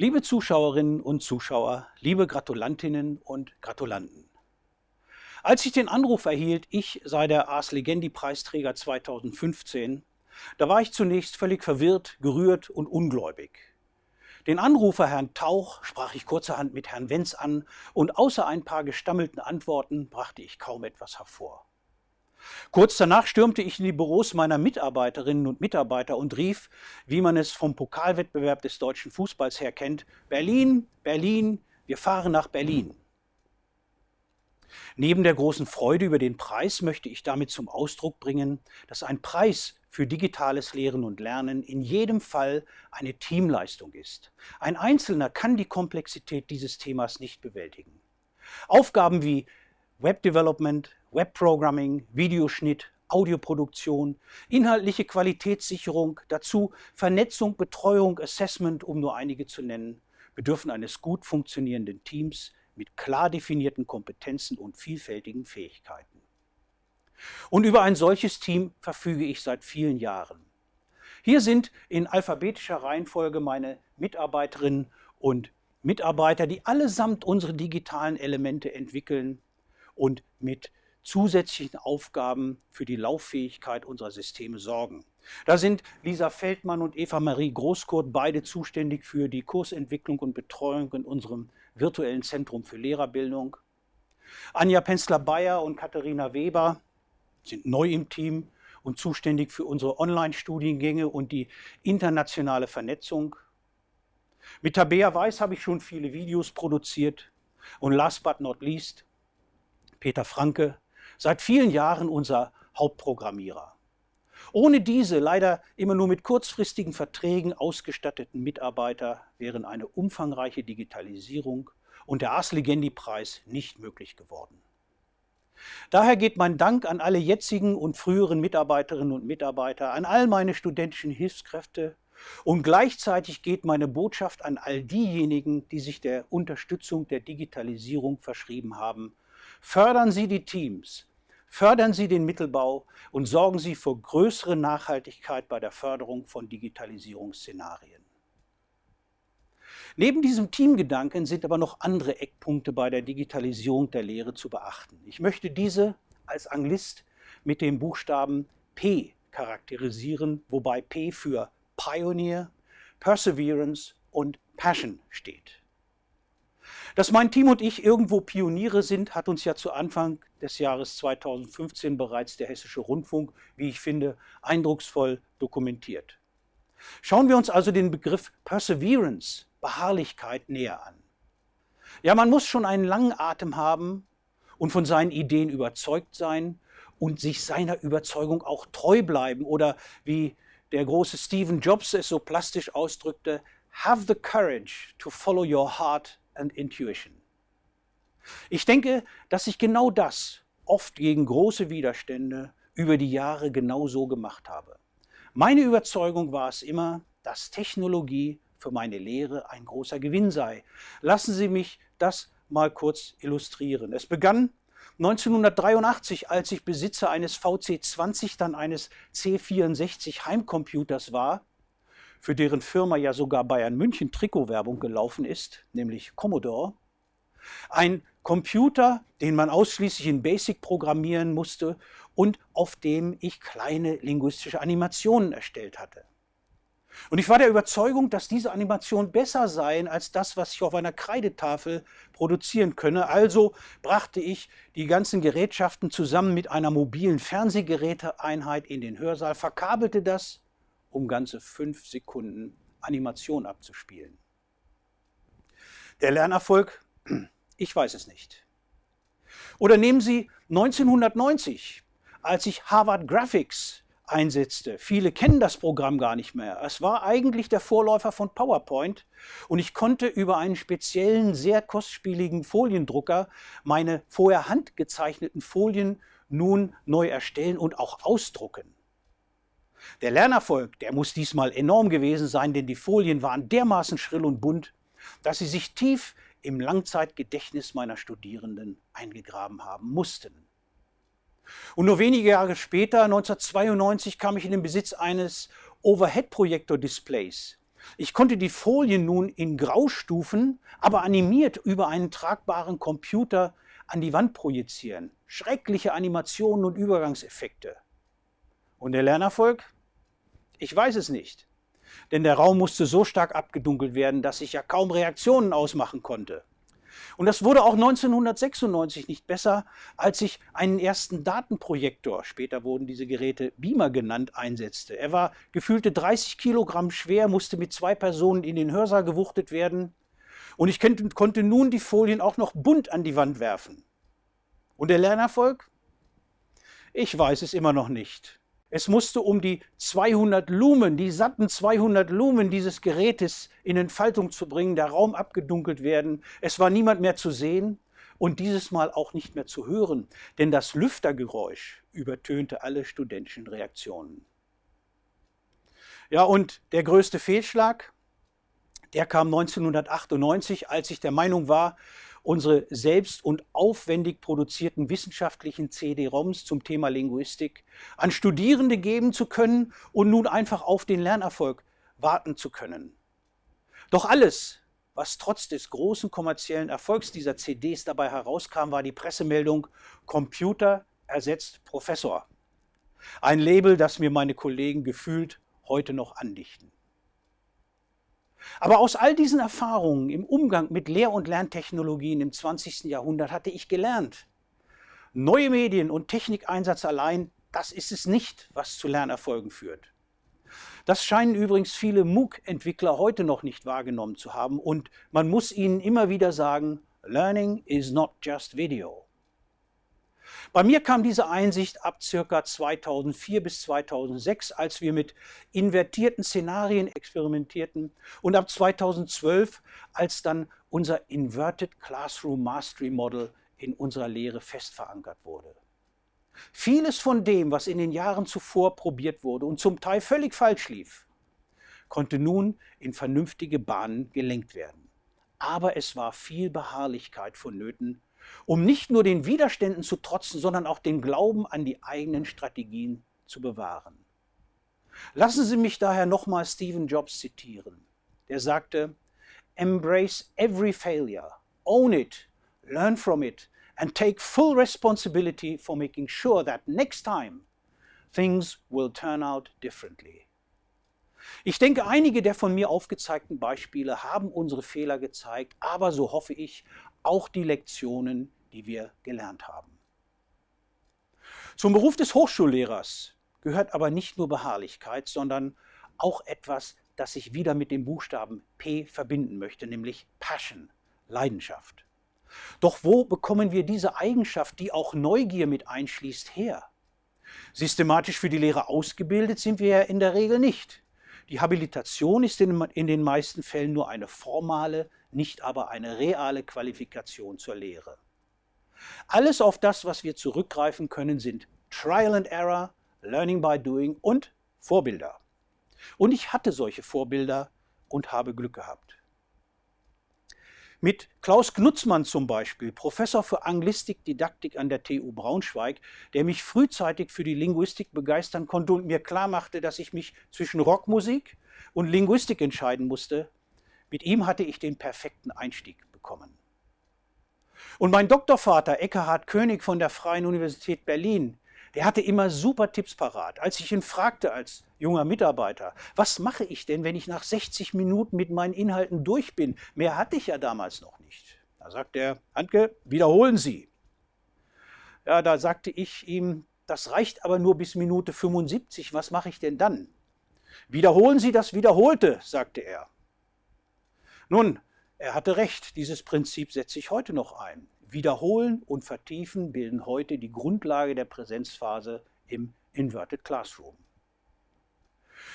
Liebe Zuschauerinnen und Zuschauer, liebe Gratulantinnen und Gratulanten. Als ich den Anruf erhielt, ich sei der Ars Legendi Preisträger 2015, da war ich zunächst völlig verwirrt, gerührt und ungläubig. Den Anrufer Herrn Tauch sprach ich kurzerhand mit Herrn Wenz an und außer ein paar gestammelten Antworten brachte ich kaum etwas hervor. Kurz danach stürmte ich in die Büros meiner Mitarbeiterinnen und Mitarbeiter und rief, wie man es vom Pokalwettbewerb des deutschen Fußballs her kennt, Berlin, Berlin, wir fahren nach Berlin. Neben der großen Freude über den Preis möchte ich damit zum Ausdruck bringen, dass ein Preis für digitales Lehren und Lernen in jedem Fall eine Teamleistung ist. Ein Einzelner kann die Komplexität dieses Themas nicht bewältigen. Aufgaben wie Webdevelopment, Webprogramming, Videoschnitt, Audioproduktion, inhaltliche Qualitätssicherung, dazu Vernetzung, Betreuung, Assessment, um nur einige zu nennen, bedürfen eines gut funktionierenden Teams mit klar definierten Kompetenzen und vielfältigen Fähigkeiten. Und über ein solches Team verfüge ich seit vielen Jahren. Hier sind in alphabetischer Reihenfolge meine Mitarbeiterinnen und Mitarbeiter, die allesamt unsere digitalen Elemente entwickeln und mit zusätzlichen Aufgaben für die Lauffähigkeit unserer Systeme sorgen. Da sind Lisa Feldmann und Eva-Marie Großkurt beide zuständig für die Kursentwicklung und Betreuung in unserem virtuellen Zentrum für Lehrerbildung. Anja Penzler-Bayer und Katharina Weber sind neu im Team und zuständig für unsere Online-Studiengänge und die internationale Vernetzung. Mit Tabea Weiß habe ich schon viele Videos produziert und last but not least Peter Franke, seit vielen Jahren unser Hauptprogrammierer. Ohne diese leider immer nur mit kurzfristigen Verträgen ausgestatteten Mitarbeiter wären eine umfangreiche Digitalisierung und der Ars Legendi-Preis nicht möglich geworden. Daher geht mein Dank an alle jetzigen und früheren Mitarbeiterinnen und Mitarbeiter, an all meine studentischen Hilfskräfte und gleichzeitig geht meine Botschaft an all diejenigen, die sich der Unterstützung der Digitalisierung verschrieben haben. Fördern Sie die Teams, fördern Sie den Mittelbau und sorgen Sie für größere Nachhaltigkeit bei der Förderung von Digitalisierungsszenarien. Neben diesem Teamgedanken sind aber noch andere Eckpunkte bei der Digitalisierung der Lehre zu beachten. Ich möchte diese als Anglist mit dem Buchstaben P charakterisieren, wobei P für Pioneer, Perseverance und Passion steht. Dass mein Team und ich irgendwo Pioniere sind, hat uns ja zu Anfang des Jahres 2015 bereits der Hessische Rundfunk, wie ich finde, eindrucksvoll dokumentiert. Schauen wir uns also den Begriff Perseverance Beharrlichkeit näher an. Ja, man muss schon einen langen Atem haben und von seinen Ideen überzeugt sein und sich seiner Überzeugung auch treu bleiben oder wie der große Stephen Jobs es so plastisch ausdrückte, have the courage to follow your heart and intuition. Ich denke, dass ich genau das oft gegen große Widerstände über die Jahre genau so gemacht habe. Meine Überzeugung war es immer, dass Technologie für meine Lehre ein großer Gewinn sei. Lassen Sie mich das mal kurz illustrieren. Es begann 1983, als ich Besitzer eines VC20, dann eines C64 Heimcomputers war, für deren Firma ja sogar Bayern München Trikotwerbung gelaufen ist, nämlich Commodore. Ein Computer, den man ausschließlich in Basic programmieren musste und auf dem ich kleine linguistische Animationen erstellt hatte. Und ich war der Überzeugung, dass diese Animationen besser seien als das, was ich auf einer Kreidetafel produzieren könne. Also brachte ich die ganzen Gerätschaften zusammen mit einer mobilen Fernsehgeräteeinheit in den Hörsaal, verkabelte das, um ganze fünf Sekunden Animation abzuspielen. Der Lernerfolg? Ich weiß es nicht. Oder nehmen Sie 1990, als ich Harvard Graphics einsetzte. Viele kennen das Programm gar nicht mehr. Es war eigentlich der Vorläufer von PowerPoint und ich konnte über einen speziellen, sehr kostspieligen Foliendrucker meine vorher handgezeichneten Folien nun neu erstellen und auch ausdrucken. Der Lernerfolg, der muss diesmal enorm gewesen sein, denn die Folien waren dermaßen schrill und bunt, dass sie sich tief im Langzeitgedächtnis meiner Studierenden eingegraben haben mussten. Und nur wenige Jahre später, 1992, kam ich in den Besitz eines Overhead-Projektor-Displays. Ich konnte die Folien nun in Graustufen, aber animiert über einen tragbaren Computer an die Wand projizieren. Schreckliche Animationen und Übergangseffekte. Und der Lernerfolg? Ich weiß es nicht. Denn der Raum musste so stark abgedunkelt werden, dass ich ja kaum Reaktionen ausmachen konnte. Und das wurde auch 1996 nicht besser, als ich einen ersten Datenprojektor, später wurden diese Geräte Beamer genannt, einsetzte. Er war gefühlte 30 Kilogramm schwer, musste mit zwei Personen in den Hörsaal gewuchtet werden. Und ich konnte nun die Folien auch noch bunt an die Wand werfen. Und der Lernerfolg? Ich weiß es immer noch nicht. Es musste um die 200 Lumen, die satten 200 Lumen dieses Gerätes in Entfaltung zu bringen, der Raum abgedunkelt werden. Es war niemand mehr zu sehen und dieses Mal auch nicht mehr zu hören, denn das Lüftergeräusch übertönte alle studentischen Reaktionen. Ja, und der größte Fehlschlag, der kam 1998, als ich der Meinung war, unsere selbst und aufwendig produzierten wissenschaftlichen CD-ROMs zum Thema Linguistik an Studierende geben zu können und nun einfach auf den Lernerfolg warten zu können. Doch alles, was trotz des großen kommerziellen Erfolgs dieser CDs dabei herauskam, war die Pressemeldung Computer ersetzt Professor. Ein Label, das mir meine Kollegen gefühlt heute noch andichten. Aber aus all diesen Erfahrungen im Umgang mit Lehr- und Lerntechnologien im 20. Jahrhundert hatte ich gelernt, neue Medien und Technikeinsatz allein, das ist es nicht, was zu Lernerfolgen führt. Das scheinen übrigens viele MOOC-Entwickler heute noch nicht wahrgenommen zu haben und man muss ihnen immer wieder sagen, Learning is not just video. Bei mir kam diese Einsicht ab ca. 2004 bis 2006, als wir mit invertierten Szenarien experimentierten und ab 2012, als dann unser Inverted Classroom Mastery Model in unserer Lehre fest verankert wurde. Vieles von dem, was in den Jahren zuvor probiert wurde und zum Teil völlig falsch lief, konnte nun in vernünftige Bahnen gelenkt werden. Aber es war viel Beharrlichkeit vonnöten, um nicht nur den Widerständen zu trotzen, sondern auch den Glauben an die eigenen Strategien zu bewahren. Lassen Sie mich daher nochmal Stephen Jobs zitieren. Der sagte, Embrace every failure, own it, learn from it and take full responsibility for making sure that next time things will turn out differently. Ich denke, einige der von mir aufgezeigten Beispiele haben unsere Fehler gezeigt, aber so hoffe ich, auch die Lektionen, die wir gelernt haben. Zum Beruf des Hochschullehrers gehört aber nicht nur Beharrlichkeit, sondern auch etwas, das ich wieder mit dem Buchstaben P verbinden möchte, nämlich Passion, Leidenschaft. Doch wo bekommen wir diese Eigenschaft, die auch Neugier mit einschließt, her? Systematisch für die Lehre ausgebildet sind wir ja in der Regel nicht. Die Habilitation ist in, in den meisten Fällen nur eine formale, nicht aber eine reale Qualifikation zur Lehre. Alles auf das, was wir zurückgreifen können, sind Trial and Error, Learning by Doing und Vorbilder. Und ich hatte solche Vorbilder und habe Glück gehabt. Mit Klaus Knutzmann zum Beispiel, Professor für Anglistik, Didaktik an der TU Braunschweig, der mich frühzeitig für die Linguistik begeistern konnte und mir klar machte, dass ich mich zwischen Rockmusik und Linguistik entscheiden musste, mit ihm hatte ich den perfekten Einstieg bekommen. Und mein Doktorvater Eckhard König von der Freien Universität Berlin, der hatte immer super Tipps parat. Als ich ihn fragte als junger Mitarbeiter, was mache ich denn, wenn ich nach 60 Minuten mit meinen Inhalten durch bin? Mehr hatte ich ja damals noch nicht. Da sagt er, Handke, wiederholen Sie. Ja, da sagte ich ihm, das reicht aber nur bis Minute 75, was mache ich denn dann? Wiederholen Sie das Wiederholte, sagte er. Nun, er hatte recht, dieses Prinzip setze ich heute noch ein. Wiederholen und Vertiefen bilden heute die Grundlage der Präsenzphase im Inverted Classroom.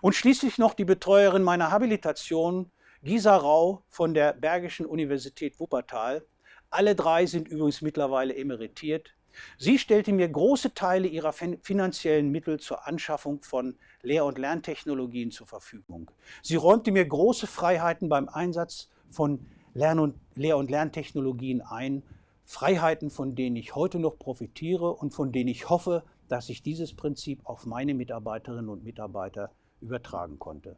Und schließlich noch die Betreuerin meiner Habilitation, Gisa Rau von der Bergischen Universität Wuppertal. Alle drei sind übrigens mittlerweile emeritiert. Sie stellte mir große Teile ihrer finanziellen Mittel zur Anschaffung von Lehr- und Lerntechnologien zur Verfügung. Sie räumte mir große Freiheiten beim Einsatz von Lern- und Lehr- und Lerntechnologien ein Freiheiten, von denen ich heute noch profitiere und von denen ich hoffe, dass ich dieses Prinzip auf meine Mitarbeiterinnen und Mitarbeiter übertragen konnte.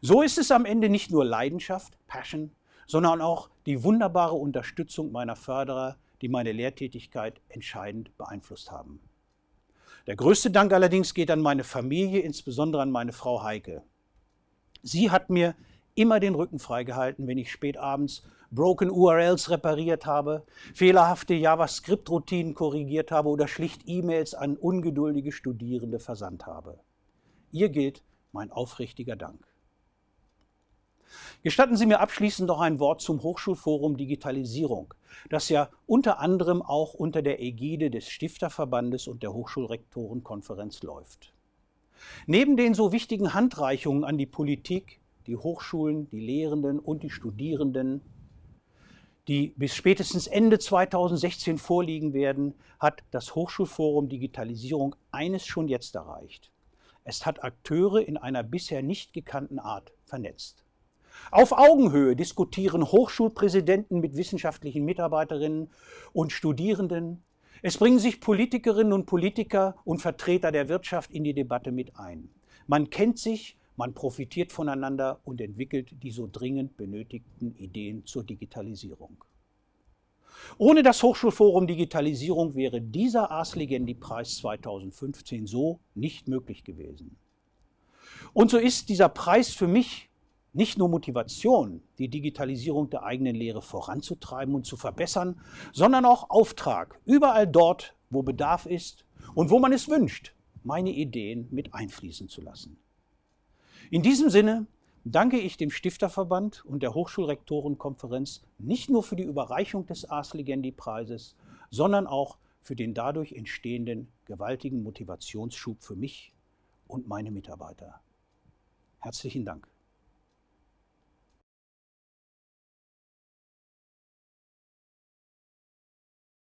So ist es am Ende nicht nur Leidenschaft, Passion, sondern auch die wunderbare Unterstützung meiner Förderer, die meine Lehrtätigkeit entscheidend beeinflusst haben. Der größte Dank allerdings geht an meine Familie, insbesondere an meine Frau Heike. Sie hat mir immer den Rücken freigehalten, wenn ich spät abends broken URLs repariert habe, fehlerhafte JavaScript-Routinen korrigiert habe oder schlicht E-Mails an ungeduldige Studierende versandt habe. Ihr gilt mein aufrichtiger Dank. Gestatten Sie mir abschließend noch ein Wort zum Hochschulforum Digitalisierung, das ja unter anderem auch unter der Ägide des Stifterverbandes und der Hochschulrektorenkonferenz läuft. Neben den so wichtigen Handreichungen an die Politik, die Hochschulen, die Lehrenden und die Studierenden, die bis spätestens Ende 2016 vorliegen werden, hat das Hochschulforum Digitalisierung eines schon jetzt erreicht. Es hat Akteure in einer bisher nicht gekannten Art vernetzt. Auf Augenhöhe diskutieren Hochschulpräsidenten mit wissenschaftlichen Mitarbeiterinnen und Studierenden. Es bringen sich Politikerinnen und Politiker und Vertreter der Wirtschaft in die Debatte mit ein. Man kennt sich, man profitiert voneinander und entwickelt die so dringend benötigten Ideen zur Digitalisierung. Ohne das Hochschulforum Digitalisierung wäre dieser Ars Legendi-Preis 2015 so nicht möglich gewesen. Und so ist dieser Preis für mich nicht nur Motivation, die Digitalisierung der eigenen Lehre voranzutreiben und zu verbessern, sondern auch Auftrag, überall dort, wo Bedarf ist und wo man es wünscht, meine Ideen mit einfließen zu lassen. In diesem Sinne danke ich dem Stifterverband und der Hochschulrektorenkonferenz nicht nur für die Überreichung des Ars Legendi-Preises, sondern auch für den dadurch entstehenden gewaltigen Motivationsschub für mich und meine Mitarbeiter. Herzlichen Dank.